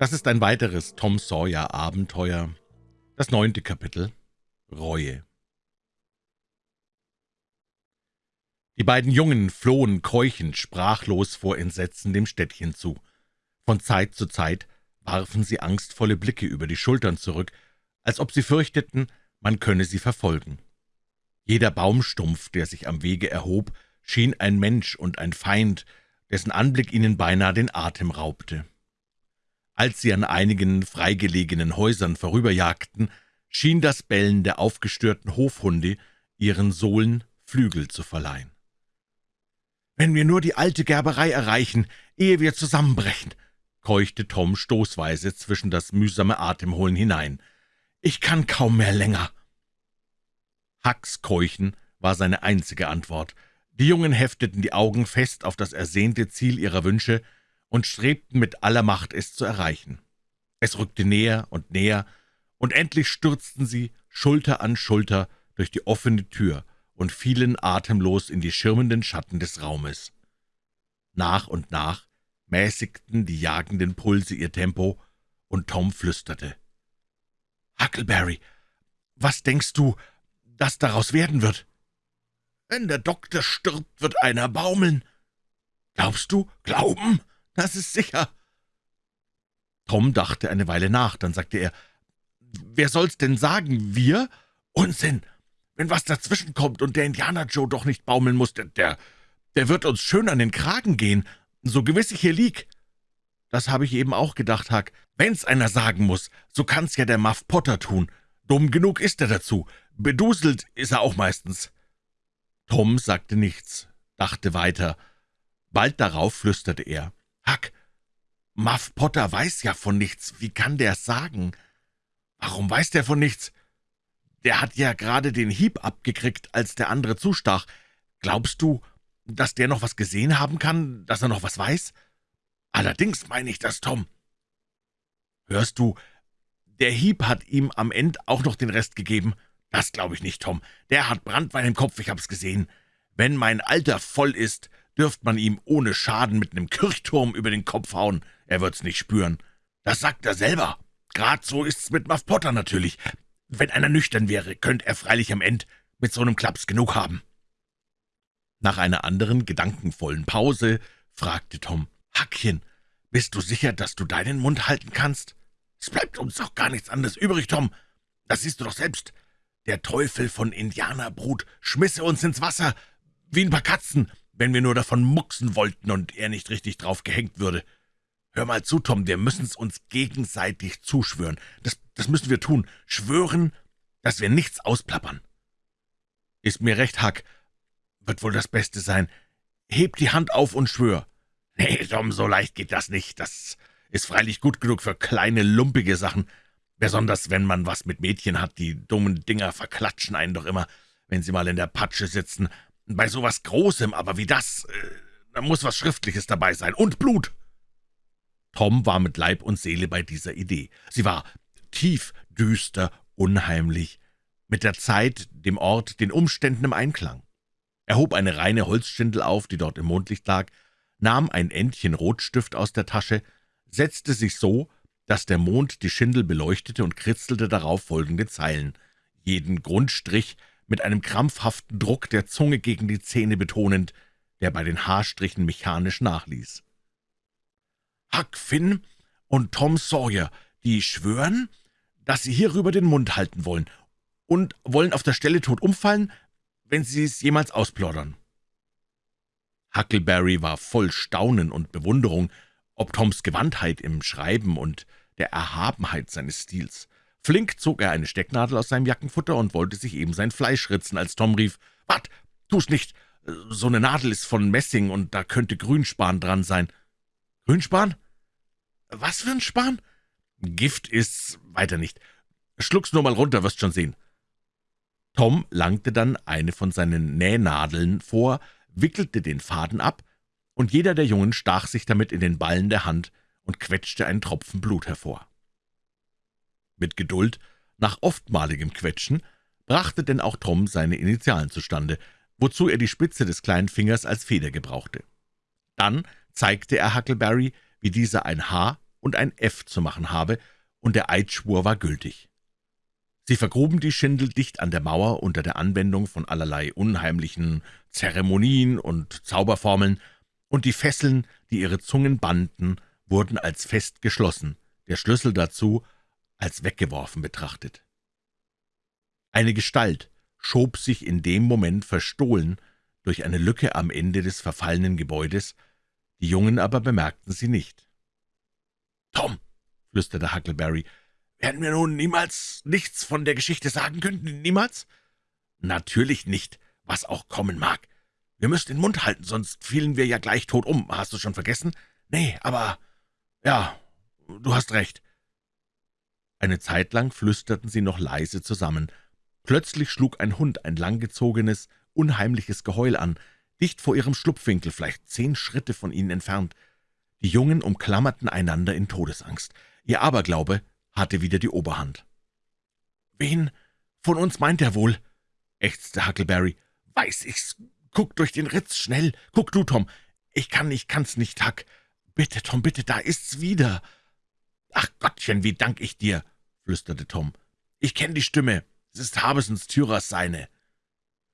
Das ist ein weiteres Tom Sawyer Abenteuer, das neunte Kapitel Reue. Die beiden Jungen flohen keuchend, sprachlos vor Entsetzen dem Städtchen zu. Von Zeit zu Zeit warfen sie angstvolle Blicke über die Schultern zurück, als ob sie fürchteten, man könne sie verfolgen. Jeder Baumstumpf, der sich am Wege erhob, schien ein Mensch und ein Feind, dessen Anblick ihnen beinahe den Atem raubte. Als sie an einigen freigelegenen Häusern vorüberjagten, schien das Bellen der aufgestörten Hofhunde ihren Sohlen Flügel zu verleihen. »Wenn wir nur die alte Gerberei erreichen, ehe wir zusammenbrechen«, keuchte Tom stoßweise zwischen das mühsame Atemholen hinein. »Ich kann kaum mehr länger.« Hacks Keuchen war seine einzige Antwort. Die Jungen hefteten die Augen fest auf das ersehnte Ziel ihrer Wünsche und strebten mit aller Macht, es zu erreichen. Es rückte näher und näher, und endlich stürzten sie Schulter an Schulter durch die offene Tür und fielen atemlos in die schirmenden Schatten des Raumes. Nach und nach mäßigten die jagenden Pulse ihr Tempo, und Tom flüsterte. »Huckleberry, was denkst du, dass daraus werden wird?« »Wenn der Doktor stirbt, wird einer baumeln.« »Glaubst du? Glauben? Das ist sicher.« Tom dachte eine Weile nach, dann sagte er, »Wer soll's denn sagen, wir?« »Unsinn! Wenn was dazwischenkommt und der Indianer Joe doch nicht baumeln muss, der, der, der wird uns schön an den Kragen gehen, so gewiss ich hier lieg.« »Das habe ich eben auch gedacht, Huck. Wenn's einer sagen muss, so kann's ja der Muff Potter tun. Dumm genug ist er dazu. Beduselt ist er auch meistens.« Tom sagte nichts, dachte weiter. Bald darauf flüsterte er, »Huck, Muff Potter weiß ja von nichts. Wie kann der's sagen?« »Warum weiß der von nichts?« »Der hat ja gerade den Hieb abgekriegt, als der andere zustach. Glaubst du, dass der noch was gesehen haben kann, dass er noch was weiß?« »Allerdings meine ich das, Tom.« »Hörst du, der Hieb hat ihm am Ende auch noch den Rest gegeben.« »Das glaube ich nicht, Tom. Der hat Brandwein im Kopf, ich hab's gesehen. Wenn mein Alter voll ist, dürft man ihm ohne Schaden mit einem Kirchturm über den Kopf hauen. Er wird's nicht spüren. Das sagt er selber. Grad so ist's mit Muff Potter natürlich. Wenn einer nüchtern wäre, könnte er freilich am End mit so einem Klaps genug haben.« Nach einer anderen gedankenvollen Pause fragte Tom, »Hackchen, bist du sicher, dass du deinen Mund halten kannst?« »Es bleibt uns doch gar nichts anderes übrig, Tom. Das siehst du doch selbst. Der Teufel von Indianerbrut schmisse uns ins Wasser, wie ein paar Katzen, wenn wir nur davon mucksen wollten und er nicht richtig drauf gehängt würde. Hör mal zu, Tom, wir müssen's uns gegenseitig zuschwören. Das, das müssen wir tun. Schwören, dass wir nichts ausplappern. Ist mir recht, Huck. Wird wohl das Beste sein. Heb die Hand auf und schwör. Nee, Tom, so leicht geht das nicht. Das ist freilich gut genug für kleine, lumpige Sachen. Besonders, wenn man was mit Mädchen hat, die dummen Dinger verklatschen einen doch immer, wenn sie mal in der Patsche sitzen. Bei sowas Großem aber wie das, äh, da muss was Schriftliches dabei sein. Und Blut!« Tom war mit Leib und Seele bei dieser Idee. Sie war tief, düster, unheimlich, mit der Zeit, dem Ort, den Umständen im Einklang. Er hob eine reine Holzschindel auf, die dort im Mondlicht lag, nahm ein Endchen Rotstift aus der Tasche, setzte sich so, dass der Mond die Schindel beleuchtete und kritzelte darauf folgende Zeilen, jeden Grundstrich mit einem krampfhaften Druck der Zunge gegen die Zähne betonend, der bei den Haarstrichen mechanisch nachließ. »Huck Finn und Tom Sawyer, die schwören, dass sie hierüber den Mund halten wollen und wollen auf der Stelle tot umfallen, wenn sie es jemals ausplaudern.« Huckleberry war voll Staunen und Bewunderung, ob Toms Gewandtheit im Schreiben und der Erhabenheit seines Stils. Flink zog er eine Stecknadel aus seinem Jackenfutter und wollte sich eben sein Fleisch ritzen, als Tom rief, »Wat, tu's nicht! So eine Nadel ist von Messing, und da könnte Grünspan dran sein.« »Grünspan? Was für ein Span?« »Gift ist's, weiter nicht. Schluck's nur mal runter, wirst schon sehen.« Tom langte dann eine von seinen Nähnadeln vor, wickelte den Faden ab, und jeder der Jungen stach sich damit in den Ballen der Hand, und quetschte einen Tropfen Blut hervor. Mit Geduld, nach oftmaligem Quetschen, brachte denn auch Tom seine Initialen zustande, wozu er die Spitze des kleinen Fingers als Feder gebrauchte. Dann zeigte er Huckleberry, wie dieser ein Haar und ein F zu machen habe, und der Eidschwur war gültig. Sie vergruben die Schindel dicht an der Mauer unter der Anwendung von allerlei unheimlichen Zeremonien und Zauberformeln, und die Fesseln, die ihre Zungen banden, wurden als fest geschlossen, der Schlüssel dazu als weggeworfen betrachtet. Eine Gestalt schob sich in dem Moment verstohlen durch eine Lücke am Ende des verfallenen Gebäudes, die Jungen aber bemerkten sie nicht. »Tom«, flüsterte Huckleberry, »werden wir nun niemals nichts von der Geschichte sagen können? Niemals?« »Natürlich nicht, was auch kommen mag. Wir müssen den Mund halten, sonst fielen wir ja gleich tot um. Hast du schon vergessen?« »Nee, aber ja, du hast recht.« Eine Zeit lang flüsterten sie noch leise zusammen. Plötzlich schlug ein Hund ein langgezogenes, unheimliches Geheul an, dicht vor ihrem Schlupfwinkel, vielleicht zehn Schritte von ihnen entfernt. Die Jungen umklammerten einander in Todesangst. Ihr Aberglaube hatte wieder die Oberhand. »Wen von uns meint er wohl?« ächzte Huckleberry. »Weiß ich's. Guck durch den Ritz, schnell. Guck du, Tom. Ich kann, ich kann's nicht, Huck. Bitte, Tom, bitte, da ist's wieder.« »Ach Gottchen, wie dank ich dir«, flüsterte Tom. »Ich kenn die Stimme. Es ist Habesens Thyrers seine.«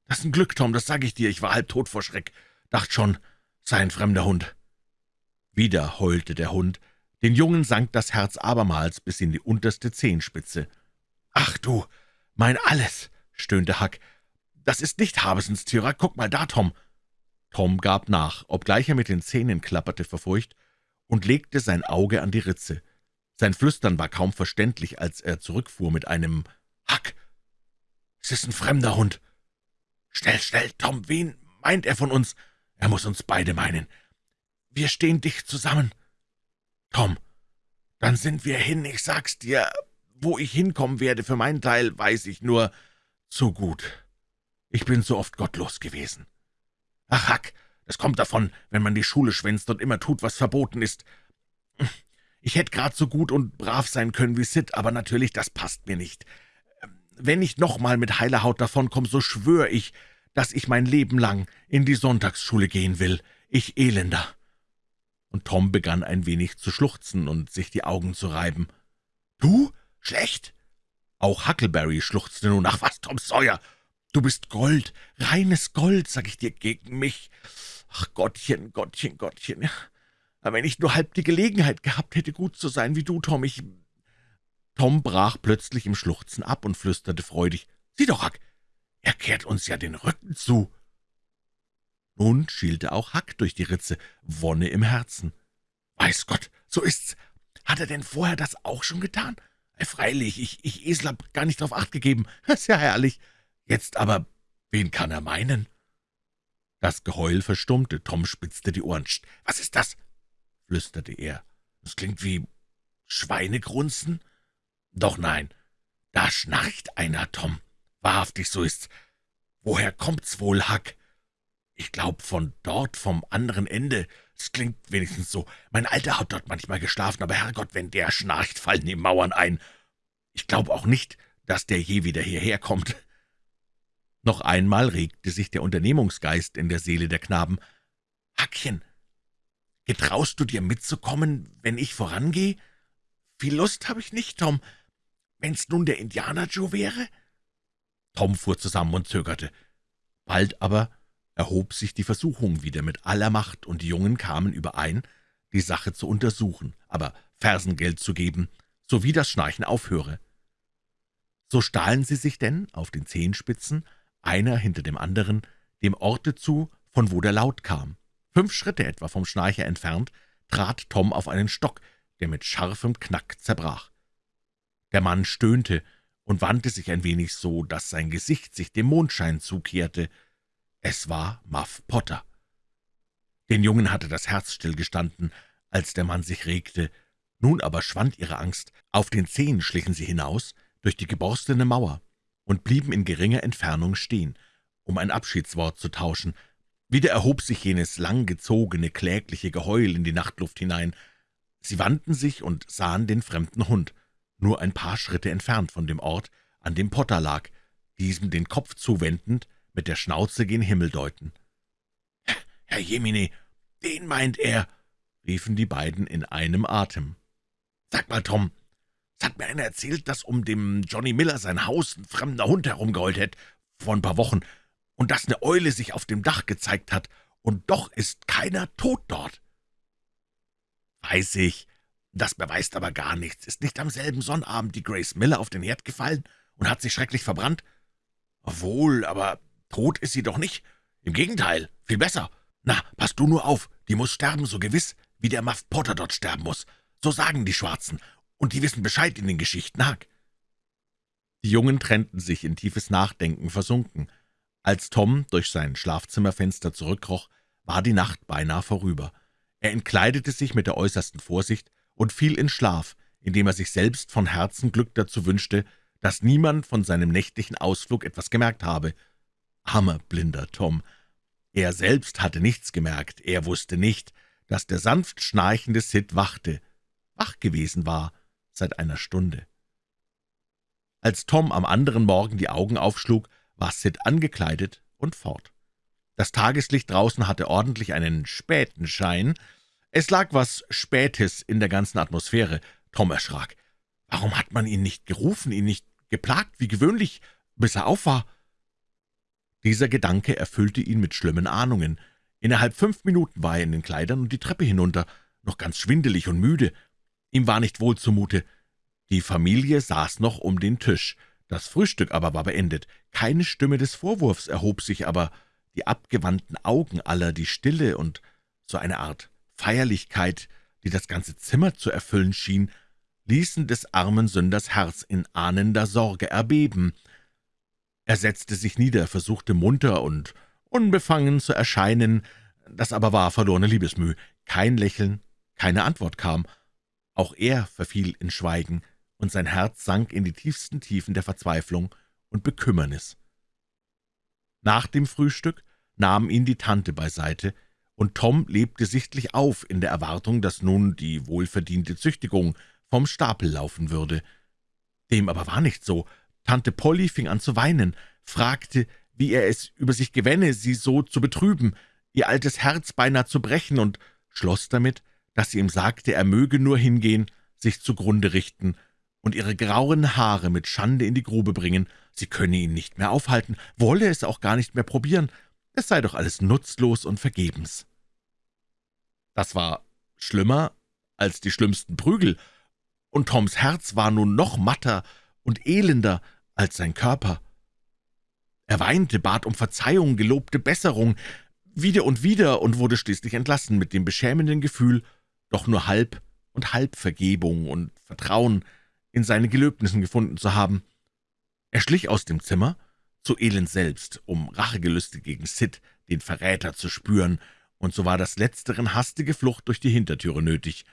»Das ist ein Glück, Tom, das sag ich dir. Ich war halb tot vor Schreck. Dacht schon, sei ein fremder Hund.« Wieder heulte der Hund. Den Jungen sank das Herz abermals bis in die unterste Zehenspitze. »Ach du, mein Alles«, stöhnte Huck. »Das ist nicht Habesens Tyrer. Guck mal da, Tom.« Tom gab nach, obgleich er mit den Zähnen klapperte vor Furcht, und legte sein Auge an die Ritze. Sein Flüstern war kaum verständlich, als er zurückfuhr mit einem »Huck, es ist ein fremder Hund.« »Schnell, schnell, Tom, wen meint er von uns? Er muss uns beide meinen. Wir stehen dicht zusammen.« »Tom, dann sind wir hin, ich sag's dir. Wo ich hinkommen werde, für meinen Teil, weiß ich nur zu gut. Ich bin so oft gottlos gewesen. Ach, Hack, das kommt davon, wenn man die Schule schwänzt und immer tut, was verboten ist. Ich hätte grad so gut und brav sein können wie Sid, aber natürlich, das passt mir nicht. Wenn ich noch mal mit heiler Haut davonkomme, so schwör ich, dass ich mein Leben lang in die Sonntagsschule gehen will. Ich Elender.« Und Tom begann ein wenig zu schluchzen und sich die Augen zu reiben. »Du? Schlecht?« Auch Huckleberry schluchzte nun. »Ach was, Tom Sawyer, du bist Gold, reines Gold, sag ich dir, gegen mich. Ach Gottchen, Gottchen, Gottchen, aber wenn ich nur halb die Gelegenheit gehabt hätte, gut zu sein wie du, Tom, ich Tom brach plötzlich im Schluchzen ab und flüsterte freudig, »Sieh doch, Huck, er kehrt uns ja den Rücken zu.« Nun schielte auch Huck durch die Ritze, Wonne im Herzen. »Weiß Gott, so ist's. Hat er denn vorher das auch schon getan? Freilich, ich, ich Esel, hab gar nicht drauf acht gegeben. Das ist ja herrlich. Jetzt aber, wen kann er meinen?« Das Geheul verstummte, Tom spitzte die Ohren. »Was ist das?« Flüsterte er. »Es klingt wie Schweinegrunzen?« »Doch nein, da schnarcht einer, Tom. Wahrhaftig, so ist's. Woher kommt's wohl, Huck?« »Ich glaub, von dort, vom anderen Ende. Es klingt wenigstens so. Mein Alter hat dort manchmal geschlafen, aber Herrgott, wenn der schnarcht, fallen die Mauern ein. Ich glaube auch nicht, dass der je wieder hierher kommt.« Noch einmal regte sich der Unternehmungsgeist in der Seele der Knaben. »Hackchen, getraust du dir mitzukommen, wenn ich vorangehe? Viel Lust habe ich nicht, Tom. Wenn's nun der Indianer Joe wäre?« Tom fuhr zusammen und zögerte. Bald aber erhob sich die Versuchung wieder mit aller Macht, und die Jungen kamen überein, die Sache zu untersuchen, aber Fersengeld zu geben, sowie das Schnarchen aufhöre. So stahlen sie sich denn auf den Zehenspitzen, einer hinter dem anderen, dem Orte zu, von wo der Laut kam. Fünf Schritte etwa vom Schnarcher entfernt, trat Tom auf einen Stock, der mit scharfem Knack zerbrach. Der Mann stöhnte und wandte sich ein wenig so, dass sein Gesicht sich dem Mondschein zukehrte. Es war Muff Potter. Den Jungen hatte das Herz stillgestanden, als der Mann sich regte. Nun aber schwand ihre Angst. Auf den Zehen schlichen sie hinaus, durch die geborstene Mauer, und blieben in geringer Entfernung stehen, um ein Abschiedswort zu tauschen. Wieder erhob sich jenes langgezogene, klägliche Geheul in die Nachtluft hinein. Sie wandten sich und sahen den fremden Hund nur ein paar Schritte entfernt von dem Ort, an dem Potter lag, diesem den Kopf zuwendend, mit der Schnauze gen Himmel deuten. »Herr Jemine, den meint er«, riefen die beiden in einem Atem. Sag mal, Tom, es hat mir einer erzählt, dass um dem Johnny Miller sein Haus ein fremder Hund herumgeheult hat, vor ein paar Wochen, und dass eine Eule sich auf dem Dach gezeigt hat, und doch ist keiner tot dort. Weiß ich, das beweist aber gar nichts. Ist nicht am selben Sonnabend die Grace Miller auf den Herd gefallen und hat sich schrecklich verbrannt? Wohl, aber tot ist sie doch nicht. Im Gegenteil, viel besser. Na, pass du nur auf, die muss sterben, so gewiss, wie der Muff Potter dort sterben muss. So sagen die Schwarzen, und die wissen Bescheid in den Geschichten, Haag. Die Jungen trennten sich in tiefes Nachdenken versunken. Als Tom durch sein Schlafzimmerfenster zurückkroch, war die Nacht beinahe vorüber. Er entkleidete sich mit der äußersten Vorsicht und fiel in Schlaf, indem er sich selbst von Herzen Glück dazu wünschte, dass niemand von seinem nächtlichen Ausflug etwas gemerkt habe. Armer, blinder Tom! Er selbst hatte nichts gemerkt, er wusste nicht, dass der sanft schnarchende Sid wachte, wach gewesen war seit einer Stunde. Als Tom am anderen Morgen die Augen aufschlug, Sid angekleidet und fort. Das Tageslicht draußen hatte ordentlich einen späten Schein. Es lag was Spätes in der ganzen Atmosphäre. Tom erschrak. Warum hat man ihn nicht gerufen, ihn nicht geplagt, wie gewöhnlich, bis er auf war? Dieser Gedanke erfüllte ihn mit schlimmen Ahnungen. Innerhalb fünf Minuten war er in den Kleidern und die Treppe hinunter, noch ganz schwindelig und müde. Ihm war nicht wohl zumute. Die Familie saß noch um den Tisch. Das Frühstück aber war beendet. Keine Stimme des Vorwurfs erhob sich, aber die abgewandten Augen aller, die Stille und so eine Art Feierlichkeit, die das ganze Zimmer zu erfüllen schien, ließen des armen Sünders Herz in ahnender Sorge erbeben. Er setzte sich nieder, versuchte munter und unbefangen zu erscheinen, das aber war verlorene Liebesmüh. Kein Lächeln, keine Antwort kam. Auch er verfiel in Schweigen, und sein Herz sank in die tiefsten Tiefen der Verzweiflung und Bekümmernis. Nach dem Frühstück nahm ihn die Tante beiseite, und Tom lebte sichtlich auf in der Erwartung, dass nun die wohlverdiente Züchtigung vom Stapel laufen würde. Dem aber war nicht so. Tante Polly fing an zu weinen, fragte, wie er es über sich gewänne, sie so zu betrüben, ihr altes Herz beinahe zu brechen, und schloss damit, dass sie ihm sagte, er möge nur hingehen, sich zugrunde richten und ihre grauen Haare mit Schande in die Grube bringen, sie könne ihn nicht mehr aufhalten, wolle es auch gar nicht mehr probieren, es sei doch alles nutzlos und vergebens. Das war schlimmer als die schlimmsten Prügel, und Toms Herz war nun noch matter und elender als sein Körper. Er weinte, bat um Verzeihung, gelobte Besserung, wieder und wieder und wurde schließlich entlassen mit dem beschämenden Gefühl, doch nur halb und halb Vergebung und Vertrauen in seine Gelöbnissen gefunden zu haben. Er schlich aus dem Zimmer zu Elend selbst, um Rachegelüste gegen Sid, den Verräter, zu spüren, und so war das Letzteren hastige Flucht durch die Hintertüre nötig.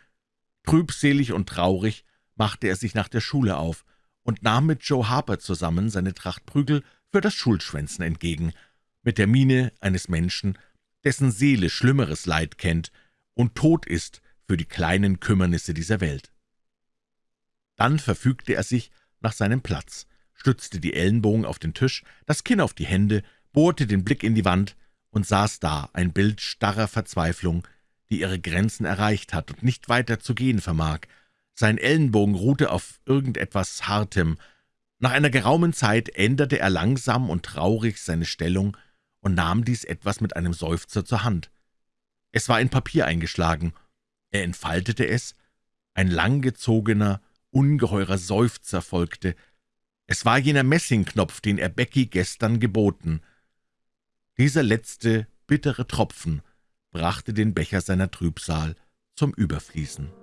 Trübselig und traurig machte er sich nach der Schule auf und nahm mit Joe Harper zusammen seine Tracht Prügel für das Schulschwänzen entgegen, mit der Miene eines Menschen, dessen Seele schlimmeres Leid kennt und tot ist für die kleinen Kümmernisse dieser Welt. Dann verfügte er sich nach seinem Platz, stützte die Ellenbogen auf den Tisch, das Kinn auf die Hände, bohrte den Blick in die Wand und saß da, ein Bild starrer Verzweiflung, die ihre Grenzen erreicht hat und nicht weiter zu gehen vermag. Sein Ellenbogen ruhte auf irgendetwas Hartem. Nach einer geraumen Zeit änderte er langsam und traurig seine Stellung und nahm dies etwas mit einem Seufzer zur Hand. Es war in Papier eingeschlagen, er entfaltete es, ein langgezogener, ungeheurer Seufzer folgte. Es war jener Messingknopf, den er Becky gestern geboten. Dieser letzte, bittere Tropfen brachte den Becher seiner Trübsal zum Überfließen.